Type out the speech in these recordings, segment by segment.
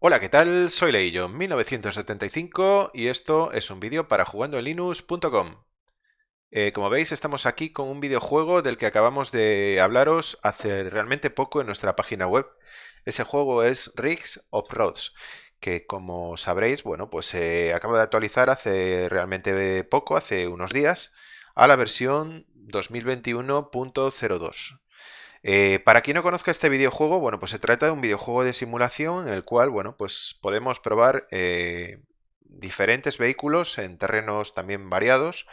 Hola, ¿qué tal? Soy Leillo, 1975 y esto es un vídeo para jugandoenlinux.com. Eh, como veis, estamos aquí con un videojuego del que acabamos de hablaros hace realmente poco en nuestra página web. Ese juego es Rigs of Roads, que como sabréis, bueno, pues se acaba de actualizar hace realmente poco, hace unos días, a la versión 2021.02. Eh, para quien no conozca este videojuego, bueno, pues se trata de un videojuego de simulación en el cual, bueno, pues podemos probar eh, diferentes vehículos en terrenos también variados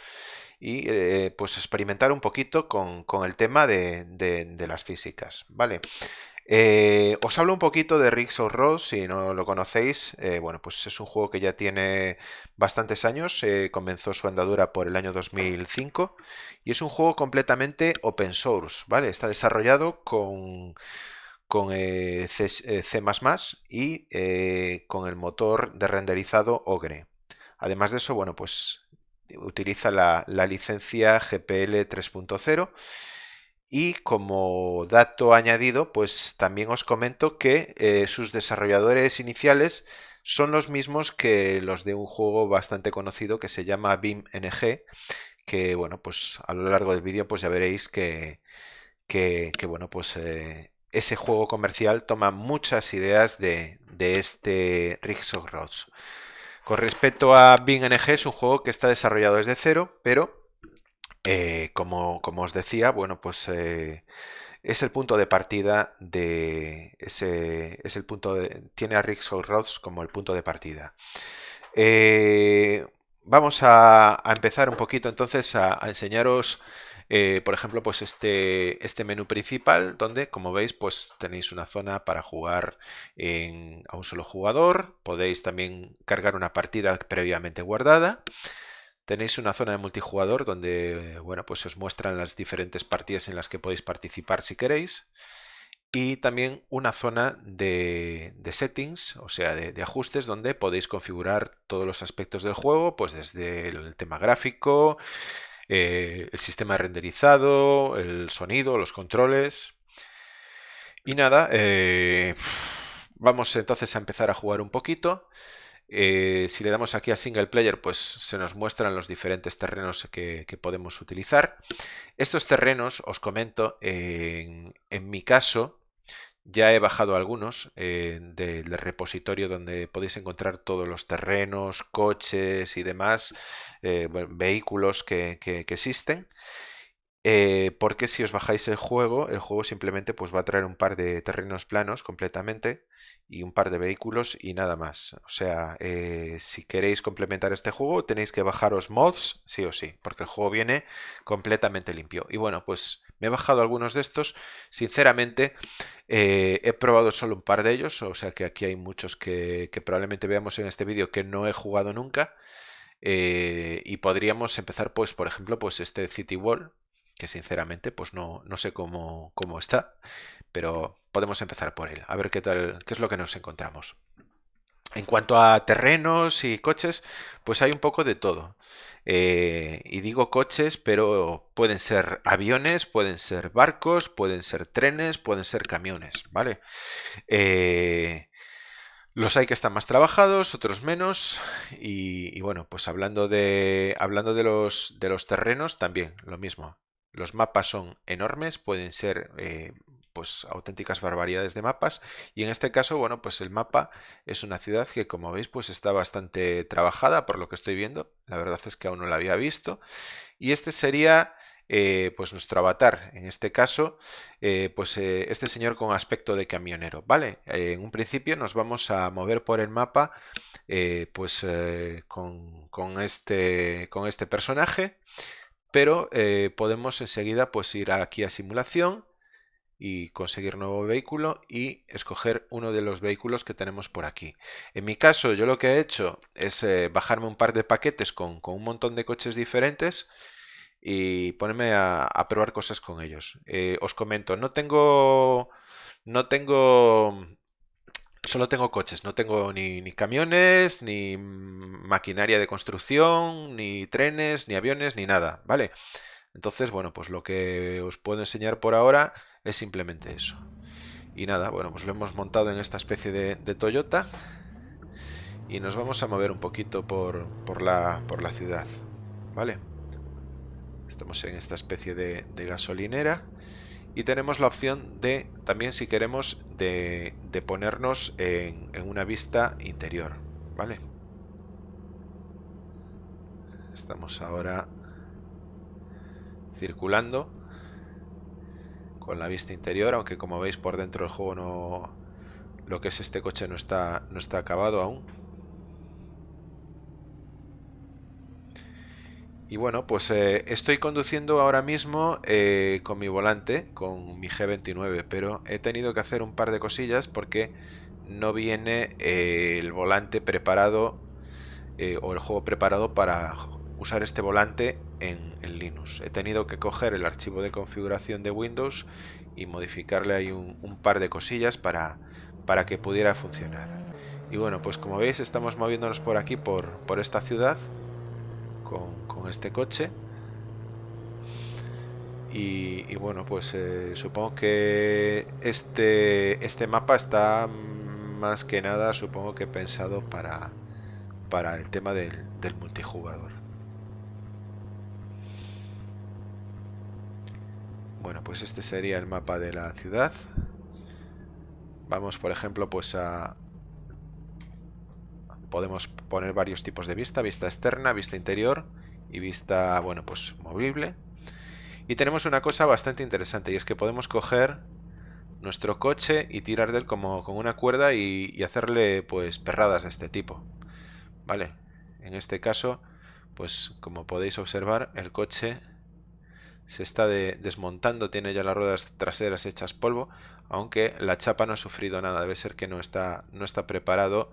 y eh, pues experimentar un poquito con, el tema de, de, las físicas, ¿vale? Eh, os hablo un poquito de Rigs of Road, si no lo conocéis. Eh, bueno, pues es un juego que ya tiene bastantes años. comenzó su andadura por el año 2005 y es un juego completamente open source, ¿vale? Está desarrollado con, con C, y con el motor de renderizado Ogre. Además de eso, bueno, pues utiliza la, la licencia GPL 3.0 y como dato añadido, pues también os comento que eh, sus desarrolladores iniciales son los mismos que los de un juego bastante conocido que se llama BIM-NG, que bueno, pues a lo largo del vídeo pues ya veréis que, que, bueno, pues eh, ese juego comercial toma muchas ideas de, de este Rigs of Roads. Con respecto a BIM-NG es un juego que está desarrollado desde cero, pero eh, como, os decía, bueno, pues eh, es el punto de partida de ese, es el punto de, tiene a Rick Rods como el punto de partida. Eh, vamos a, empezar un poquito entonces a, enseñaros, por ejemplo, pues este, este menú principal, donde, como veis, pues tenéis una zona para jugar a un solo jugador. Podéis también cargar una partida previamente guardada. Tenéis una zona de multijugador donde bueno, pues os muestran las diferentes partidas en las que podéis participar si queréis. Y también una zona de, settings, o sea, de, ajustes, donde podéis configurar todos los aspectos del juego, pues desde el tema gráfico, eh, el sistema renderizado, el sonido, los controles. Y nada, eh, vamos entonces a empezar a jugar un poquito. Eh, si le damos aquí a Single Player, pues se nos muestran los diferentes terrenos que, podemos utilizar. Estos terrenos, os comento, en, mi caso, ya he bajado algunos eh, del repositorio donde podéis encontrar todos los terrenos, coches y demás, eh, vehículos que, existen. Porque si os bajáis el juego, el juego simplemente pues, va a traer un par de terrenos planos completamente y un par de vehículos y nada más. O sea, eh, si queréis complementar este juego tenéis que bajaros mods sí o sí, porque el juego viene completamente limpio. Y bueno, pues me he bajado algunos de estos. Sinceramente, eh, he probado solo un par de ellos, o sea que aquí hay muchos que, probablemente veamos en este vídeo que no he jugado nunca. Eh, y podríamos empezar, pues, por ejemplo, pues este City Wall, que sinceramente pues no, no sé cómo, cómo está, pero podemos empezar por él, a ver qué tal, qué es lo que nos encontramos. En cuanto a terrenos y coches, pues hay un poco de todo. Eh, y digo coches, pero pueden ser aviones, pueden ser barcos, pueden ser trenes, pueden ser camiones, ¿vale? Eh, los hay que están más trabajados, otros menos. Y, bueno, pues hablando de, hablando de los, de los terrenos, también lo mismo. Los mapas son enormes, pueden ser eh, pues auténticas barbaridades de mapas. Y en este caso, bueno, pues el mapa es una ciudad que como veis pues está bastante trabajada por lo que estoy viendo, la verdad es que aún no la había visto. Y este sería eh, pues nuestro avatar, en este caso eh, pues este señor con aspecto de camionero, ¿vale? en un principio nos vamos a mover por el mapa pues con, este, con este personaje pero eh, podemos enseguida pues ir aquí a simulación y conseguir nuevo vehículo y escoger uno de los vehículos que tenemos por aquí. En mi caso yo lo que he hecho es eh, bajarme un par de paquetes con, un montón de coches diferentes y ponerme a, probar cosas con ellos. Eh, os comento, no tengo, no tengo Solo tengo coches, no tengo ni, camiones, ni maquinaria de construcción, ni trenes, ni aviones, ni nada, ¿vale? Entonces, bueno, pues lo que os puedo enseñar por ahora es simplemente eso. Y nada, bueno, pues lo hemos montado en esta especie de, Toyota. y nos vamos a mover un poquito por, por, la, por la ciudad. ¿Vale? Estamos en esta especie de, gasolinera y tenemos la opción de, también si queremos, de, ponernos en, en, una vista interior, ¿vale? Estamos ahora circulando con la vista interior, aunque como veis por dentro del juego no... Lo que es este coche no está, no está acabado aún. Y bueno, pues eh, estoy conduciendo ahora mismo eh, con mi volante, con mi G29, pero he tenido que hacer un par de cosillas porque no viene eh, el volante preparado o el juego preparado para usar este volante en, Linux. He tenido que coger el archivo de configuración de Windows y modificarle ahí un, par de cosillas para, para que pudiera funcionar. Y bueno, pues como veis estamos moviéndonos por aquí, por, por esta ciudad, con, este coche. Y, bueno, pues eh, supongo que este, este mapa está más que nada, supongo que pensado para, para el tema del multijugador. Bueno, pues este sería el mapa de la ciudad. Vamos, por ejemplo, pues a... Podemos poner varios tipos de vista, vista externa, vista interior y vista, bueno, pues movible. Y tenemos una cosa bastante interesante y es que podemos coger nuestro coche y tirar de él como con una cuerda y, y hacerle pues perradas de este tipo. Vale, en este caso, pues como podéis observar, el coche se está desmontando, tiene ya las ruedas traseras hechas polvo, aunque la chapa no ha sufrido nada, debe ser que no está, no está preparado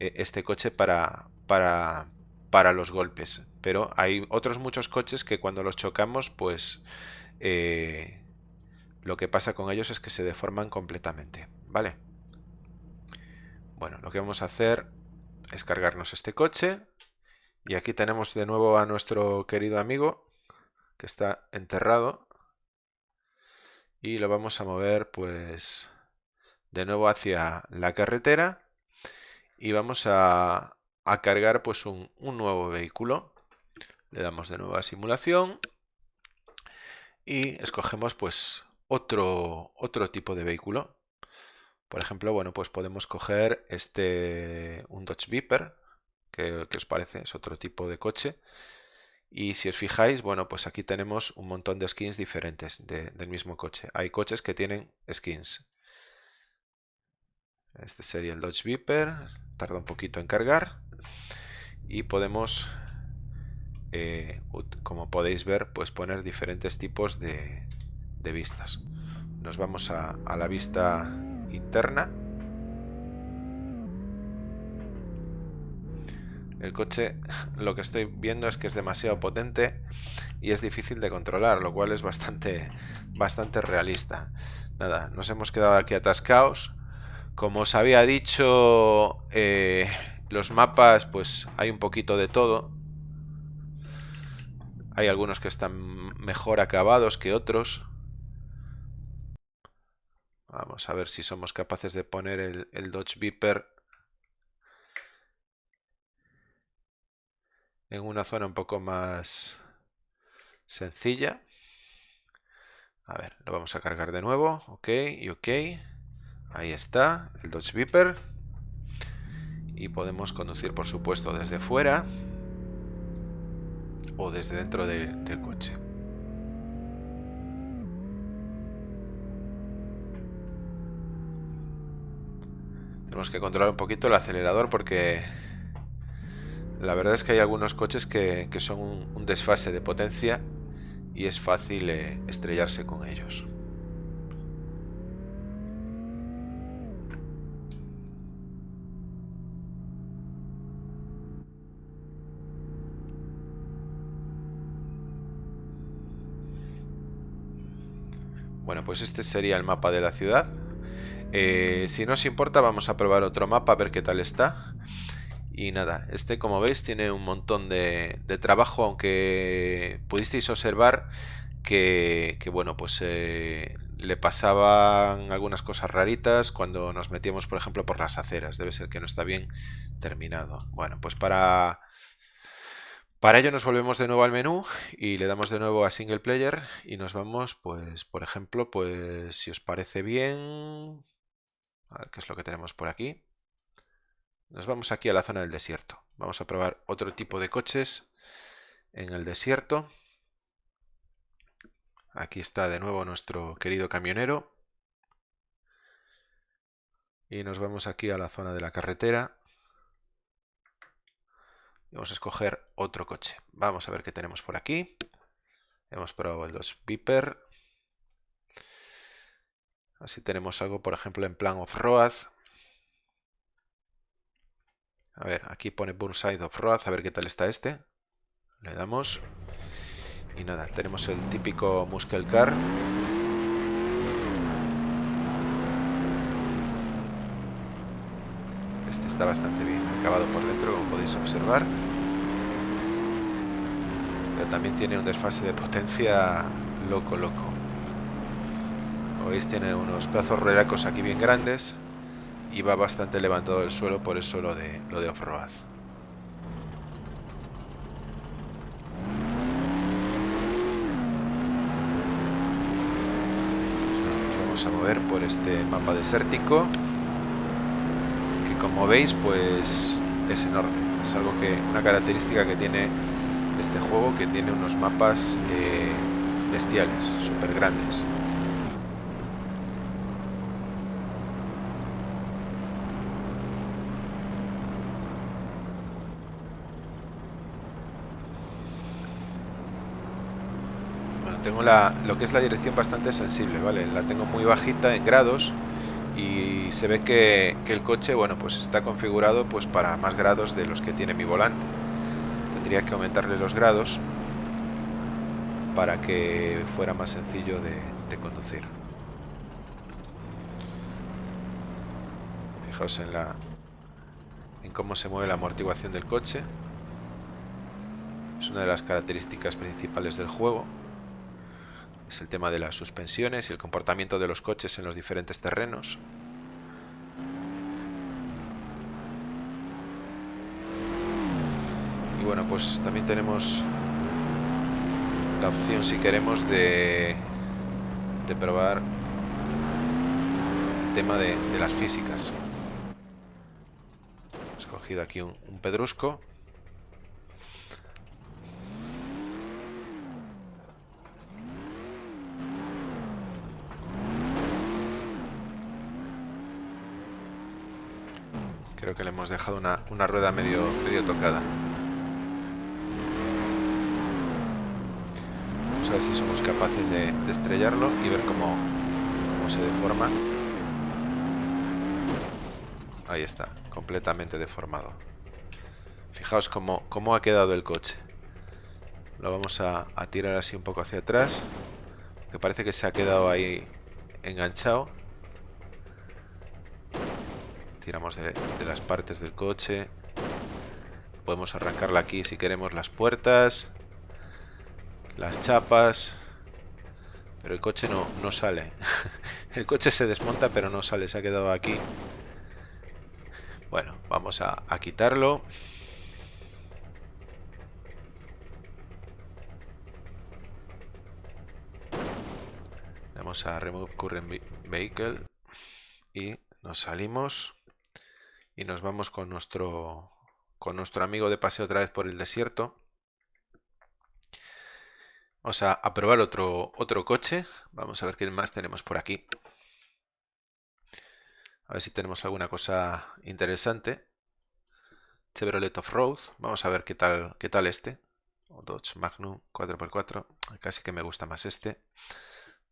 eh, este coche para, para, para, los golpes. Pero hay otros muchos coches que cuando los chocamos, pues eh, lo que pasa con ellos es que se deforman completamente, ¿vale? Bueno, lo que vamos a hacer es cargarnos este coche y aquí tenemos de nuevo a nuestro querido amigo que está enterrado y lo vamos a mover pues de nuevo hacia la carretera y vamos a, cargar pues un, nuevo vehículo. Le damos de nuevo a simulación y escogemos pues otro, otro tipo de vehículo. Por ejemplo, bueno, pues podemos coger este un Dodge Viper que, que os parece, es otro tipo de coche y si os fijáis, bueno, pues aquí tenemos un montón de skins diferentes del mismo coche. Hay coches que tienen skins. Este sería el Dodge Viper. Tarda un poquito en cargar. Y podemos, eh, como podéis ver, pues poner diferentes tipos de, vistas. Nos vamos a la vista interna. El coche lo que estoy viendo es que es demasiado potente y es difícil de controlar, lo cual es bastante, bastante realista. Nada, nos hemos quedado aquí atascados. Como os había dicho, eh, los mapas, pues hay un poquito de todo. Hay algunos que están mejor acabados que otros. Vamos a ver si somos capaces de poner el, el Dodge Viper en una zona un poco más sencilla. A ver, lo vamos a cargar de nuevo. Ok y ok. Ahí está, el Dodge Viper. Y podemos conducir, por supuesto, desde fuera o desde dentro del coche. Tenemos que controlar un poquito el acelerador porque la verdad es que hay algunos coches que, son un, desfase de potencia y es fácil eh, estrellarse con ellos. Bueno, pues este sería el mapa de la ciudad. Eh, si no os importa, vamos a probar otro mapa a ver qué tal está. Y nada, este como veis tiene un montón de, trabajo, aunque pudisteis observar que, bueno, pues eh, le pasaban algunas cosas raritas cuando nos metíamos, por ejemplo, por las aceras. Debe ser que no está bien terminado. Bueno, pues para, para ello nos volvemos de nuevo al menú y le damos de nuevo a Single Player y nos vamos, pues, por ejemplo, pues, si os parece bien... A ver qué es lo que tenemos por aquí. Nos vamos aquí a la zona del desierto. Vamos a probar otro tipo de coches en el desierto. Aquí está de nuevo nuestro querido camionero. Y nos vamos aquí a la zona de la carretera. vamos a escoger otro coche. Vamos a ver qué tenemos por aquí. Hemos probado 2 Viper. Así tenemos algo, por ejemplo, en plan off-road. A ver, aquí pone Burnside Off-Road, a ver qué tal está este. Le damos. Y nada, tenemos el típico Muscle Car. Este está bastante bien acabado por dentro, como podéis observar. Pero también tiene un desfase de potencia loco, loco. Como veis tiene unos pedazos ruedacos aquí bien grandes y va bastante levantado del suelo, por eso lo de, lo de off-road. Vamos a mover por este mapa desértico, que como veis, pues es enorme. Es algo que, una característica que tiene este juego, que tiene unos mapas eh, bestiales, súper grandes. tengo la, lo que es la dirección bastante sensible, ¿vale? La tengo muy bajita en grados y se ve que, el coche, bueno, pues está configurado pues para más grados de los que tiene mi volante. Tendría que aumentarle los grados para que fuera más sencillo de, de conducir. Fijaos en la en cómo se mueve la amortiguación del coche. Es una de las características principales del juego el tema de las suspensiones y el comportamiento de los coches en los diferentes terrenos. Y bueno, pues también tenemos la opción si queremos de, de probar el tema de, las físicas. He escogido aquí un pedrusco. Que le hemos dejado una, rueda medio, medio tocada. Vamos a ver si somos capaces de, estrellarlo y ver cómo, cómo se deforma. Ahí está, completamente deformado. Fijaos cómo, cómo ha quedado el coche. Lo vamos a, a tirar así un poco hacia atrás. Que parece que se ha quedado ahí enganchado tiramos de, las partes del coche. Podemos arrancarla aquí si queremos las puertas, las chapas. Pero el coche no, no sale. el coche se desmonta pero no sale, se ha quedado aquí. Bueno, vamos a, a quitarlo. Vamos a Remove Current Vehicle y nos salimos y nos vamos con nuestro, con nuestro amigo de paseo otra vez por el desierto. Vamos a, probar otro, otro coche. Vamos a ver qué más tenemos por aquí. A ver si tenemos alguna cosa interesante. Chevrolet Off-Road. Vamos a ver qué tal, qué tal este. Dodge Magnum 4x4. Casi que me gusta más este.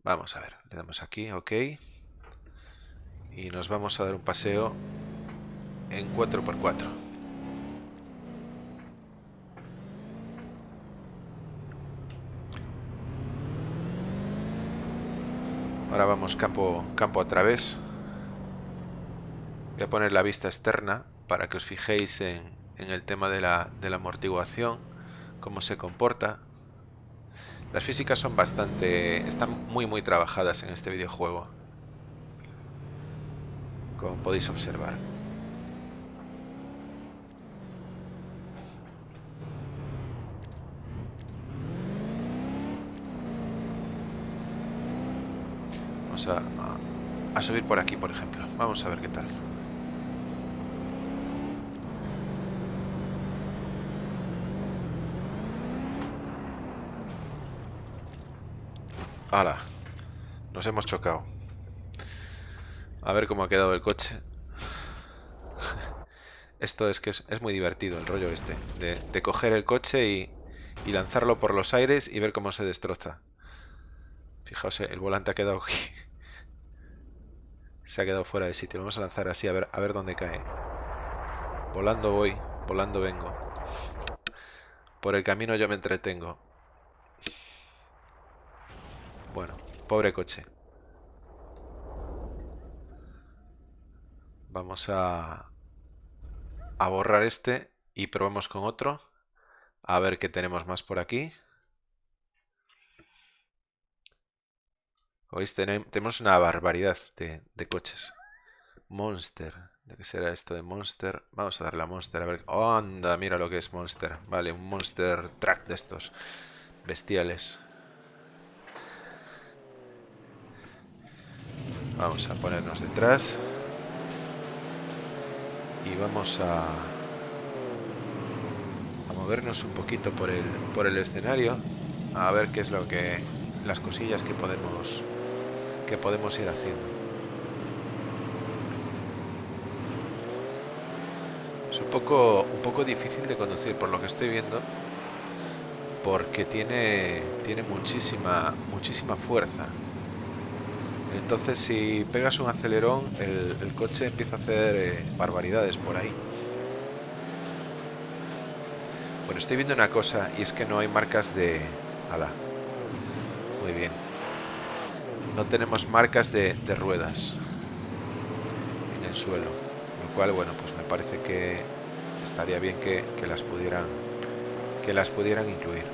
Vamos a ver. Le damos aquí, ok. Y nos vamos a dar un paseo en 4x4. Ahora vamos campo, campo a través. Voy a poner la vista externa para que os fijéis en, en el tema de la, de la amortiguación, cómo se comporta. Las físicas son bastante... están muy muy trabajadas en este videojuego. Como podéis observar. A, subir por aquí, por ejemplo. Vamos a ver qué tal. ¡Hala! Nos hemos chocado. A ver cómo ha quedado el coche. Esto es que es, muy divertido, el rollo este. De, coger el coche y, y lanzarlo por los aires y ver cómo se destroza. Fijaos, eh, el volante ha quedado Se ha quedado fuera de sitio. Vamos a lanzar así a ver, a ver dónde cae. Volando voy, volando vengo. Por el camino yo me entretengo. Bueno, pobre coche. Vamos a, a borrar este y probamos con otro. A ver qué tenemos más por aquí. Hoy tenemos una barbaridad de, coches. Monster. ¿De qué será esto de Monster? Vamos a darle a Monster a ver. Anda, mira lo que es Monster. Vale, un Monster Track de estos. Bestiales. Vamos a ponernos detrás. Y vamos a, a movernos un poquito por el, por el escenario. A ver qué es lo que... Las cosillas que podemos podemos ir haciendo. Es un poco, un poco difícil de conducir por lo que estoy viendo, porque tiene, tiene muchísima, muchísima fuerza. Entonces si pegas un acelerón, el, coche empieza a hacer eh, barbaridades por ahí. Bueno, estoy viendo una cosa y es que no hay marcas de... Ala. Muy bien no tenemos marcas de, ruedas en el suelo lo cual bueno pues me parece que estaría bien que, las pudieran que las pudieran incluir.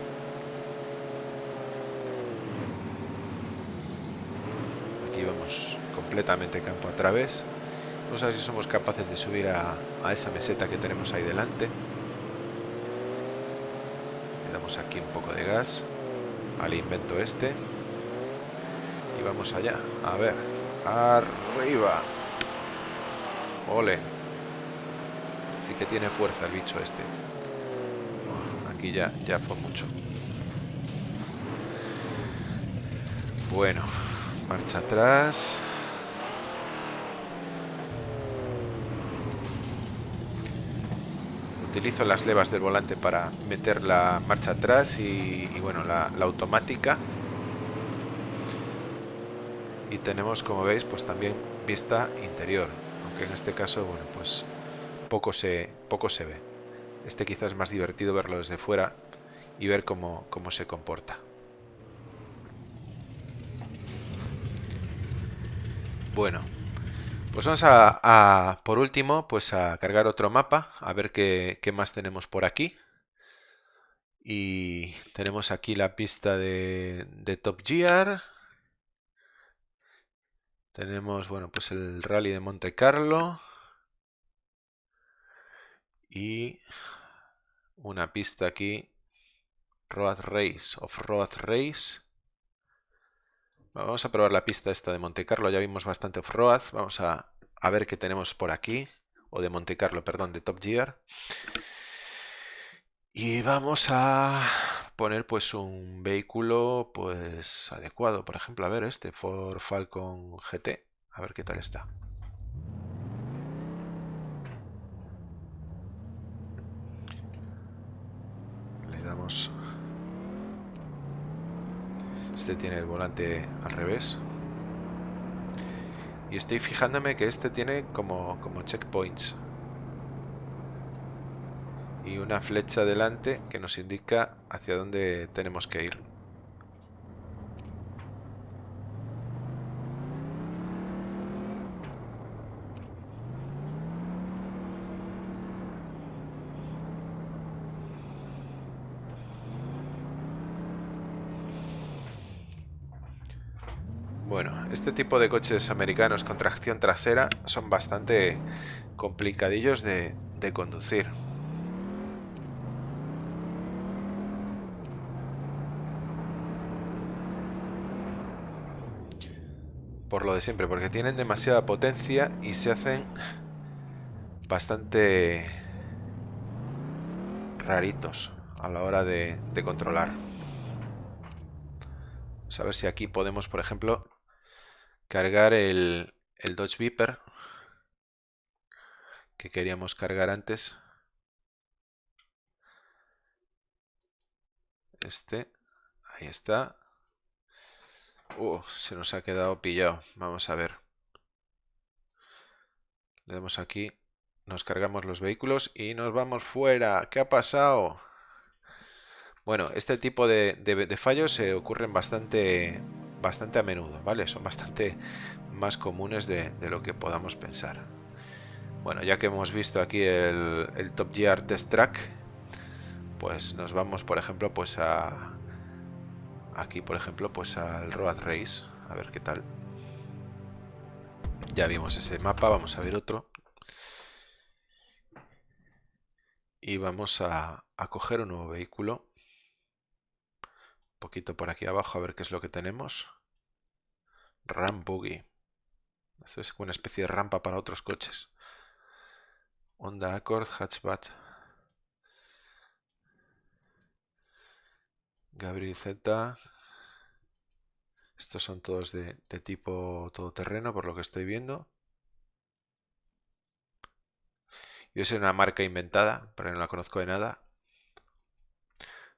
Aquí vamos completamente campo a través. Vamos a ver si somos capaces de subir a, a esa meseta que tenemos ahí delante. Le damos aquí un poco de gas al invento este y vamos allá. A ver. Arriba. Ole. Sí que tiene fuerza el bicho este. Aquí ya, ya fue mucho. Bueno. Marcha atrás. Utilizo las levas del volante para meter la marcha atrás y, bueno, la automática y tenemos como veis pues también vista interior aunque en este caso bueno pues poco se poco se ve. Este quizás es más divertido verlo desde fuera y ver cómo, cómo se comporta. Bueno pues vamos a, por último pues a cargar otro mapa a ver qué, qué más tenemos por aquí. Y tenemos aquí la pista de, de Top Gear tenemos, bueno, pues el Rally de Monte Carlo. Y una pista aquí. Road Race, Off-Road Race. Vamos a probar la pista esta de Monte Carlo. Ya vimos bastante off-road. Vamos a, a ver qué tenemos por aquí. O de Monte Carlo, perdón, de Top Gear. Y vamos a poner pues un vehículo pues adecuado. Por ejemplo, a ver este Ford Falcon GT. A ver qué tal está. Le damos... Este tiene el volante al revés. Y estoy fijándome que este tiene como, como checkpoints y una flecha delante que nos indica hacia dónde tenemos que ir. Bueno, este tipo de coches americanos con tracción trasera son bastante complicadillos de, de conducir. Por lo de siempre, porque tienen demasiada potencia y se hacen bastante raritos a la hora de, controlar. Vamos a ver si aquí podemos, por ejemplo, cargar el, el Dodge Viper que queríamos cargar antes. Este, ahí está. Uh, se nos ha quedado pillado. Vamos a ver. Le damos aquí, nos cargamos los vehículos y nos vamos fuera. ¿Qué ha pasado? Bueno, este tipo de, fallos se ocurren bastante, bastante a menudo, ¿vale? Son bastante más comunes de, lo que podamos pensar. Bueno, ya que hemos visto aquí el, el Top Gear Test Track, pues nos vamos, por ejemplo, pues a, aquí por ejemplo pues al Road Race a ver qué tal. Ya vimos ese mapa vamos a ver otro. Y vamos a, coger un nuevo vehículo. Un poquito por aquí abajo a ver qué es lo que tenemos. Ram Buggy. Esto es una especie de rampa para otros coches. Honda Accord Hatchback Gabriel Z. Estos son todos de, tipo todoterreno, por lo que estoy viendo. Yo soy una marca inventada, pero no la conozco de nada.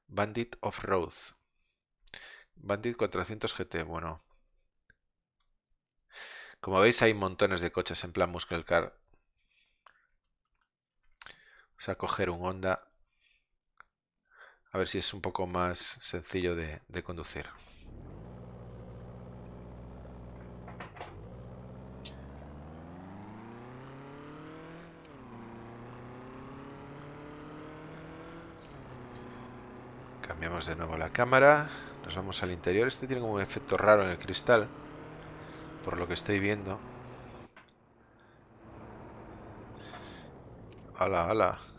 Bandit Off-Road. Bandit 400 GT, bueno. Como veis hay montones de coches en plan Muscle Car. Vamos a coger un Honda a ver si es un poco más sencillo de, conducir. Cambiamos de nuevo la cámara. Nos vamos al interior. Este tiene como un efecto raro en el cristal. Por lo que estoy viendo. ¡Hala, hala!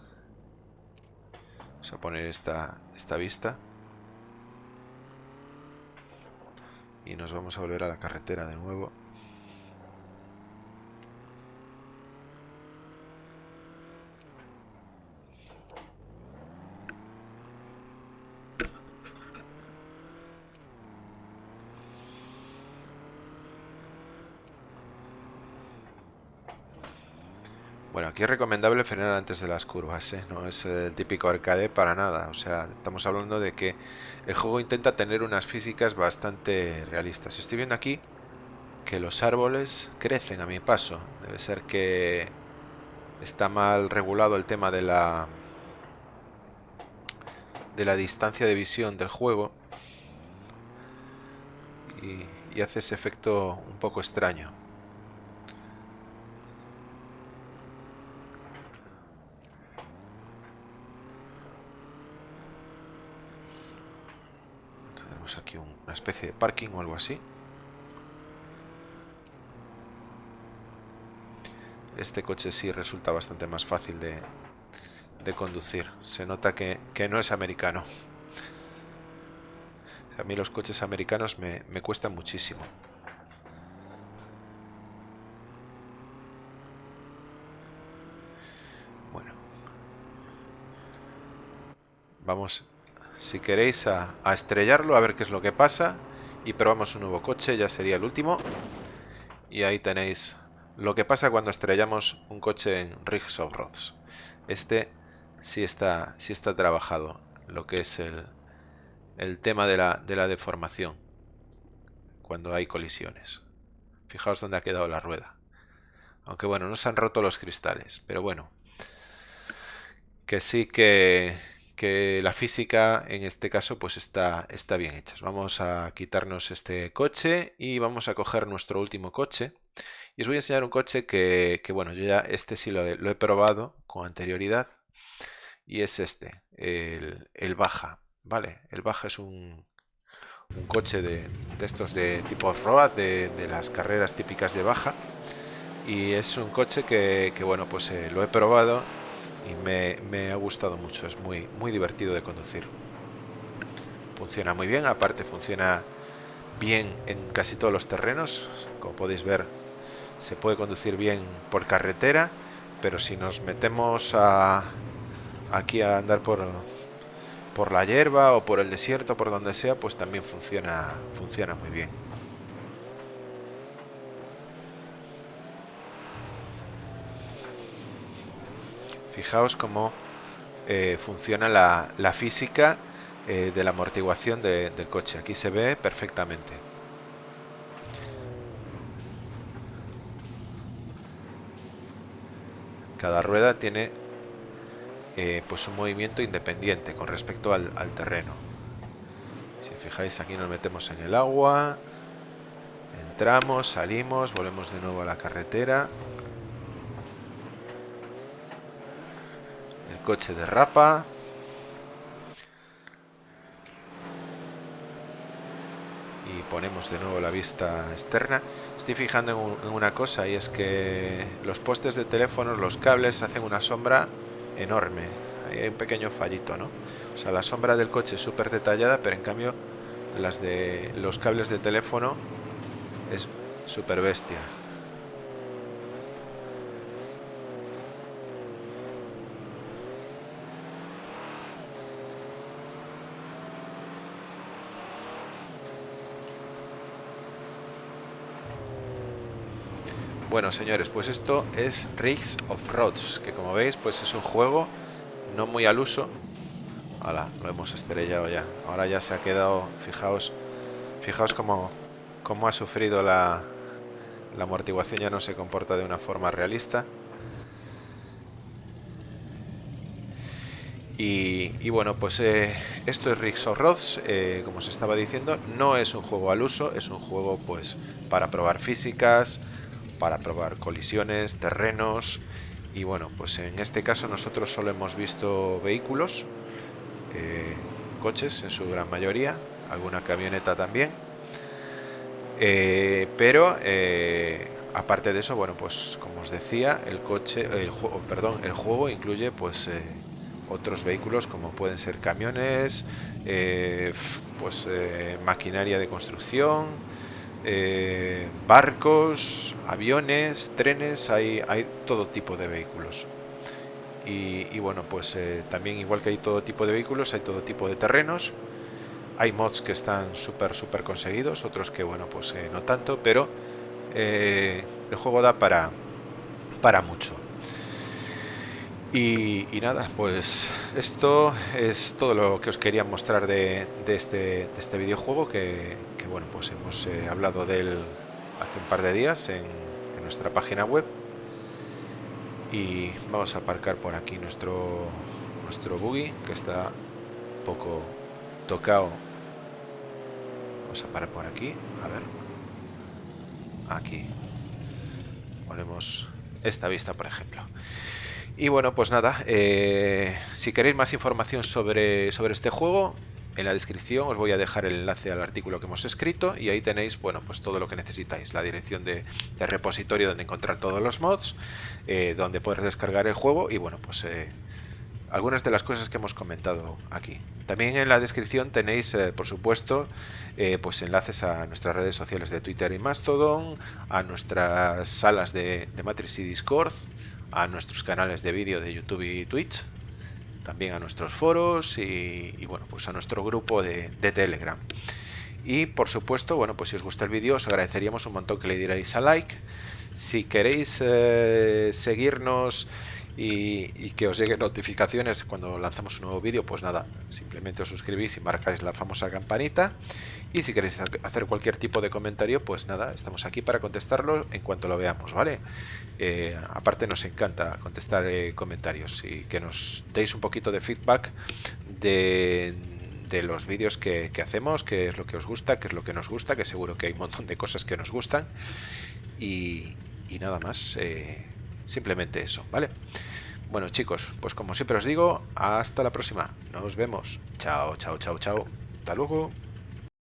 Vamos a poner esta, esta vista. Y nos vamos a volver a la carretera de nuevo. Bueno, aquí es recomendable frenar antes de las curvas, ¿eh? no es el típico arcade para nada. O sea, estamos hablando de que el juego intenta tener unas físicas bastante realistas. Estoy viendo aquí que los árboles crecen a mi paso. Debe ser que está mal regulado el tema de la de la distancia de visión del juego y hace ese efecto un poco extraño. Aquí una especie de parking o algo así. Este coche sí resulta bastante más fácil de, conducir. Se nota que, no es americano. A mí los coches americanos me, me cuestan muchísimo. Bueno. Vamos si queréis a, estrellarlo, a ver qué es lo que pasa. Y probamos un nuevo coche, ya sería el último. Y ahí tenéis lo que pasa cuando estrellamos un coche en Rigs of Roads. Este sí está, sí está trabajado, lo que es el, el tema de la, de la deformación cuando hay colisiones. Fijaos dónde ha quedado la rueda. Aunque bueno, no se han roto los cristales, pero bueno. Que sí que, que la física en este caso pues está, está bien hecha. Vamos a quitarnos este coche y vamos a coger nuestro último coche. Y os voy a enseñar un coche que, bueno, yo ya este sí lo he, probado con anterioridad. Y es este, el, Baja. ¿Vale? El Baja es un, un coche de, estos de tipo off-road, de, las carreras típicas de baja. Y es un coche que, bueno, pues eh, lo he probado y me, ha gustado mucho. Es muy, muy divertido de conducir. Funciona muy bien, aparte funciona bien en casi todos los terrenos. Como podéis ver, se puede conducir bien por carretera, pero si nos metemos a, aquí a andar por, por la hierba o por el desierto, por donde sea, pues también funciona, funciona muy bien. Fijaos cómo eh, funciona la, física eh, de la amortiguación del coche. Aquí se ve perfectamente. Cada rueda tiene eh, pues un movimiento independiente con respecto al, terreno. Si fijáis aquí nos metemos en el agua, entramos, salimos, volvemos de nuevo a la carretera. El coche derrapa. Y ponemos de nuevo la vista externa. Estoy fijando en una cosa y es que los postes de teléfono, los cables hacen una sombra enorme. hay un pequeño fallito, ¿no? O sea, la sombra del coche es súper detallada, pero en cambio las de los cables de teléfono es súper bestia. Bueno, señores, pues esto es Rigs of Roads, que como veis, pues es un juego no muy al uso. Hola, lo hemos estrellado ya. Ahora ya se ha quedado, fijaos, fijaos cómo, cómo ha sufrido la, la amortiguación, ya no se comporta de una forma realista. Y, bueno, pues eh, esto es Rigs of Roads, eh, como os estaba diciendo, no es un juego al uso, es un juego pues para probar físicas, para probar colisiones, terrenos. Y bueno, pues en este caso nosotros solo hemos visto vehículos, eh, coches en su gran mayoría, alguna camioneta también, eh, pero eh, aparte de eso, bueno, pues como os decía, el coche, el juego, perdón, el juego incluye pues otros vehículos como pueden ser camiones, pues maquinaria de construcción, eh, barcos, aviones, trenes, hay, hay todo tipo de vehículos. Y, bueno, pues eh, también igual que hay todo tipo de vehículos, hay todo tipo de terrenos. Hay mods que están súper, súper conseguidos, otros que, bueno, pues eh, no tanto, pero el juego da para, para mucho. Y, nada, pues esto es todo lo que os quería mostrar de, este, este, videojuego que, bueno, pues hemos eh, hablado de él hace un par de días en, nuestra página web. Y vamos a aparcar por aquí nuestro, nuestro buggy que está un poco tocado. Vamos a parar por aquí, a ver. Aquí. Ponemos esta vista, por ejemplo. Y bueno, pues nada, eh, si queréis más información sobre, sobre este juego, en la descripción os voy a dejar el enlace al artículo que hemos escrito y ahí tenéis, bueno, pues todo lo que necesitáis, la dirección de, repositorio donde encontrar todos los mods, eh, donde poder descargar el juego y bueno, pues eh, algunas de las cosas que hemos comentado aquí. También en la descripción tenéis, por supuesto, pues enlaces a nuestras redes sociales de Twitter y Mastodon, a nuestras salas de, de Matrix y Discord, a nuestros canales de vídeo de YouTube y Twitch, también a nuestros foros y, bueno, pues a nuestro grupo de, Telegram. Y por supuesto, bueno, pues si os gusta el vídeo os agradeceríamos un montón que le dierais a like. Si queréis eh, seguirnos y, que os lleguen notificaciones cuando lanzamos un nuevo vídeo, pues nada, simplemente os suscribís y marcáis la famosa campanita. Y si queréis hacer cualquier tipo de comentario, pues nada, estamos aquí para contestarlo en cuanto lo veamos, ¿vale? Eh, aparte nos encanta contestar eh, comentarios y que nos deis un poquito de feedback de, los vídeos que, hacemos, qué es lo que os gusta, qué es lo que nos gusta, que seguro que hay un montón de cosas que nos gustan. Y, nada más, eh, simplemente eso, ¿vale? Bueno chicos, pues como siempre os digo, hasta la próxima. Nos vemos. Chao, chao, chao, chao. Hasta luego.